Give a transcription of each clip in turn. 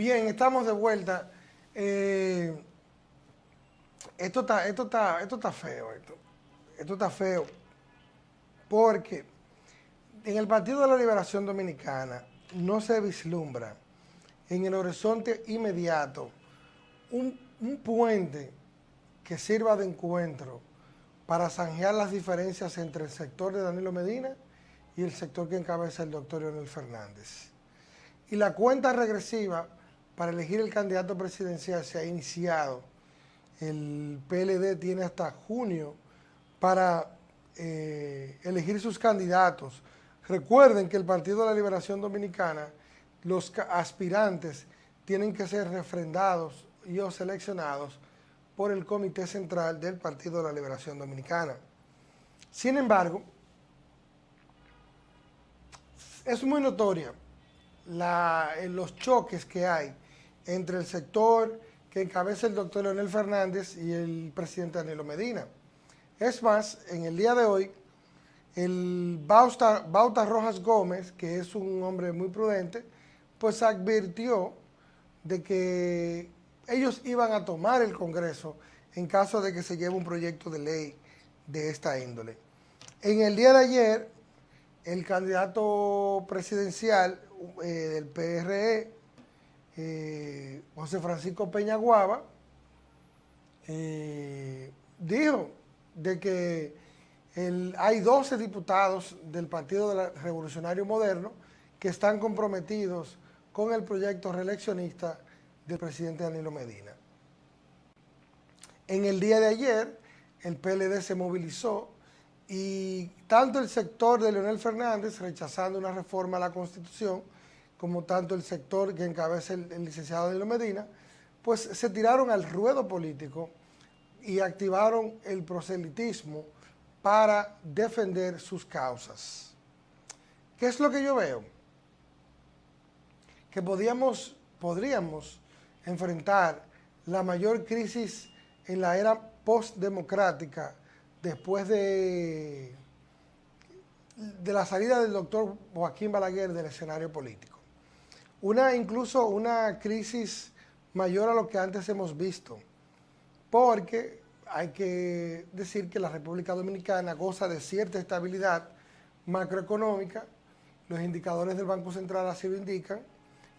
Bien, estamos de vuelta. Eh, esto, está, esto, está, esto está feo, esto. Esto está feo. Porque en el Partido de la Liberación Dominicana no se vislumbra en el horizonte inmediato un, un puente que sirva de encuentro para zanjear las diferencias entre el sector de Danilo Medina y el sector que encabeza el doctor Leonel Fernández. Y la cuenta regresiva para elegir el candidato presidencial se ha iniciado. El PLD tiene hasta junio para eh, elegir sus candidatos. Recuerden que el Partido de la Liberación Dominicana, los aspirantes tienen que ser refrendados y o seleccionados por el Comité Central del Partido de la Liberación Dominicana. Sin embargo, es muy notoria los choques que hay entre el sector que encabeza el doctor Leonel Fernández y el presidente Danilo Medina. Es más, en el día de hoy, el Bauta, Rojas Gómez, que es un hombre muy prudente, pues advirtió de que ellos iban a tomar el Congreso en caso de que se lleve un proyecto de ley de esta índole. En el día de ayer, el candidato presidencial eh, del PRE, eh, José Francisco Peña Guava, eh, dijo de que hay 12 diputados del Partido Revolucionario Moderno que están comprometidos con el proyecto reeleccionista del presidente Danilo Medina. En el día de ayer, el PLD se movilizó y tanto el sector de Leonel Fernández rechazando una reforma a la Constitución, como tanto el sector que encabeza el, licenciado Danilo Medina, pues se tiraron al ruedo político y activaron el proselitismo para defender sus causas. ¿Qué es lo que yo veo? Que podíamos, podríamos enfrentar la mayor crisis en la era postdemocrática después de, de la salida del doctor Joaquín Balaguer del escenario político. Una, incluso una crisis mayor a lo que antes hemos visto porque hay que decir que la República Dominicana goza de cierta estabilidad macroeconómica, los indicadores del Banco Central así lo indican,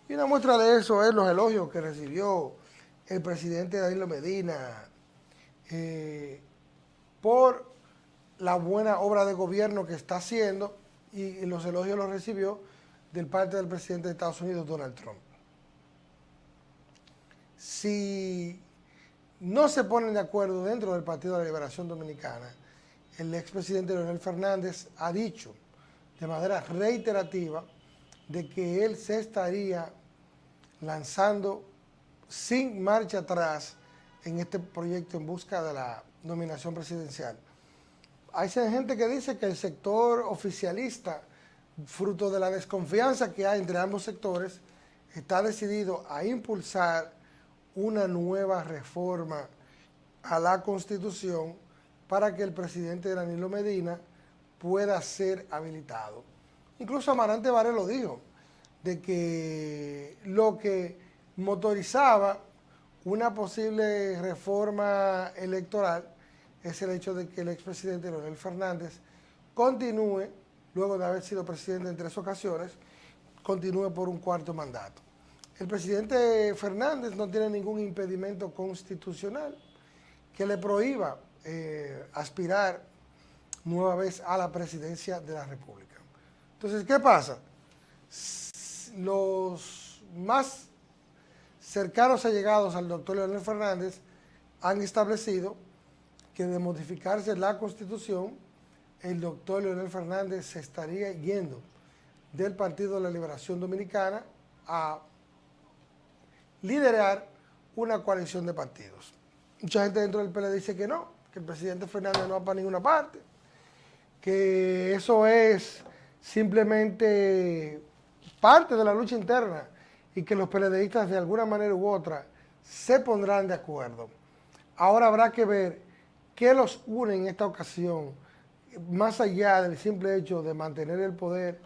y una muestra de eso es los elogios que recibió el presidente Danilo Medina eh, por la buena obra de gobierno que está haciendo y, los elogios los recibió del parte del presidente de Estados Unidos, Donald Trump. Si no se ponen de acuerdo dentro del Partido de la Liberación Dominicana. El expresidente Leonel Fernández ha dicho de manera reiterativa de que él se estaría lanzando sin marcha atrás en este proyecto en busca de la nominación presidencial. Hay gente que dice que el sector oficialista, fruto de la desconfianza que hay entre ambos sectores, está decidido a impulsar una nueva reforma a la Constitución para que el presidente Danilo Medina pueda ser habilitado. Incluso Amarante Vare lo dijo, de que lo que motorizaba una posible reforma electoral es el hecho de que el expresidente Leonel Fernández continúe, luego de haber sido presidente en tres ocasiones, continúe por un cuarto mandato. El presidente Fernández no tiene ningún impedimento constitucional que le prohíba eh, aspirar nueva vez a la presidencia de la República. Entonces, ¿qué pasa? Los más cercanos allegados al doctor Leonel Fernández han establecido que de modificarse la Constitución, el doctor Leonel Fernández se estaría yendo del Partido de la Liberación Dominicana a liderar una coalición de partidos. Mucha gente dentro del PLD dice que no, que el presidente Fernández no va para ninguna parte, que eso es simplemente parte de la lucha interna y que los PLDistas de alguna manera u otra se pondrán de acuerdo. Ahora habrá que ver qué los une en esta ocasión, más allá del simple hecho de mantener el poder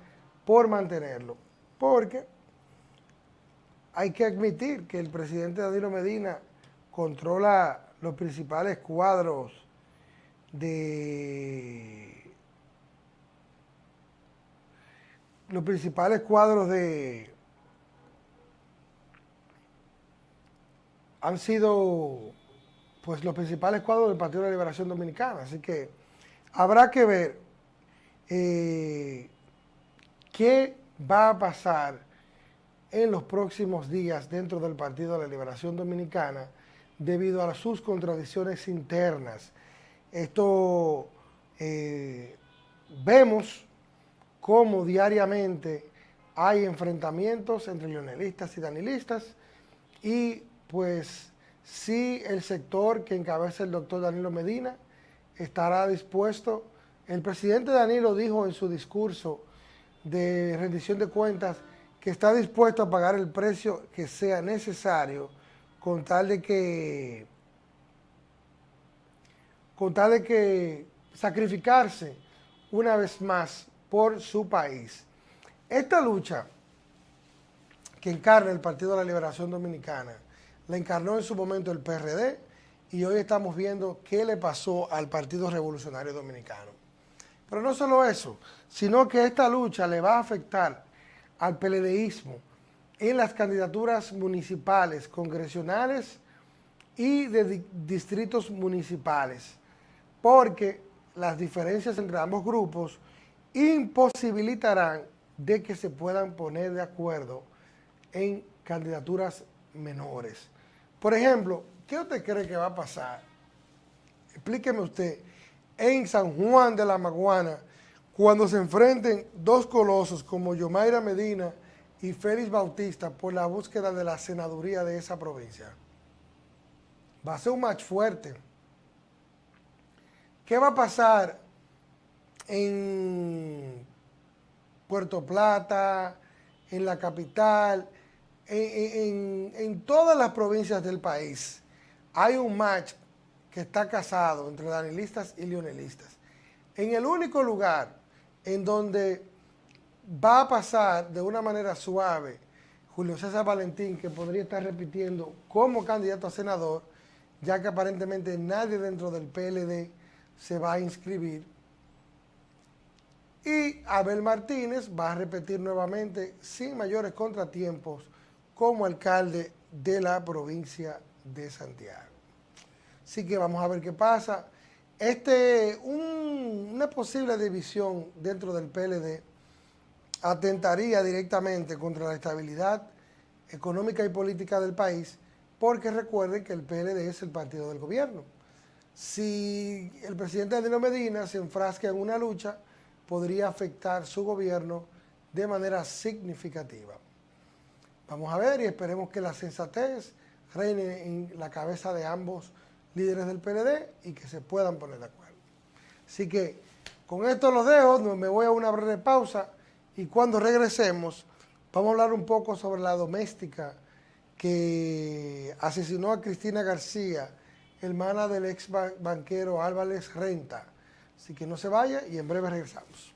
por mantenerlo. Porque hay que admitir que el presidente Danilo Medina controla los principales cuadros de los principales cuadros de han sido pues los principales cuadros del Partido de la Liberación Dominicana, así que habrá que ver eh, qué va a pasar en los próximos días dentro del Partido de la Liberación Dominicana debido a sus contradicciones internas. Esto eh, vemos cómo diariamente hay enfrentamientos entre leonelistas y danilistas y pues sí el sector que encabeza el doctor Danilo Medina estará dispuesto. El presidente Danilo dijo en su discurso de rendición de cuentas que está dispuesto a pagar el precio que sea necesario con tal de que con tal de que sacrificarse una vez más por su país. Esta lucha que encarna el Partido de la Liberación Dominicana, la encarnó en su momento el PRD y hoy estamos viendo qué le pasó al Partido Revolucionario Dominicano. Pero no solo eso, sino que esta lucha le va a afectar al PLDismo en las candidaturas municipales, congresionales y de distritos municipales, porque las diferencias entre ambos grupos imposibilitarán de que se puedan poner de acuerdo en candidaturas menores. Por ejemplo, ¿qué usted cree que va a pasar? Explíqueme usted, en San Juan de la Maguana, cuando se enfrenten dos colosos como Yomaira Medina y Félix Bautista por la búsqueda de la senaduría de esa provincia. Va a ser un match fuerte. ¿Qué va a pasar en Puerto Plata, en la capital, en, todas las provincias del país? Hay un match que está casado entre danilistas y leonelistas. En el único lugar en donde va a pasar de una manera suave Julio César Valentín, que podría estar repitiendo como candidato a senador, ya que aparentemente nadie dentro del PLD se va a inscribir. Y Abel Martínez va a repetir nuevamente sin mayores contratiempos como alcalde de la provincia de Santiago. Así que vamos a ver qué pasa. Este, una posible división dentro del PLD atentaría directamente contra la estabilidad económica y política del país, porque recuerden que el PLD es el partido del gobierno. Si el presidente Danilo Medina se enfrasca en una lucha, podría afectar su gobierno de manera significativa. Vamos a ver y esperemos que la sensatez reine en la cabeza de ambos líderes del PLD y que se puedan poner de acuerdo. Así que con esto los dejo, me voy a una breve pausa y cuando regresemos vamos a hablar un poco sobre la doméstica que asesinó a Cristina García, hermana del ex banquero Álvarez Renta. Así que no se vaya y en breve regresamos.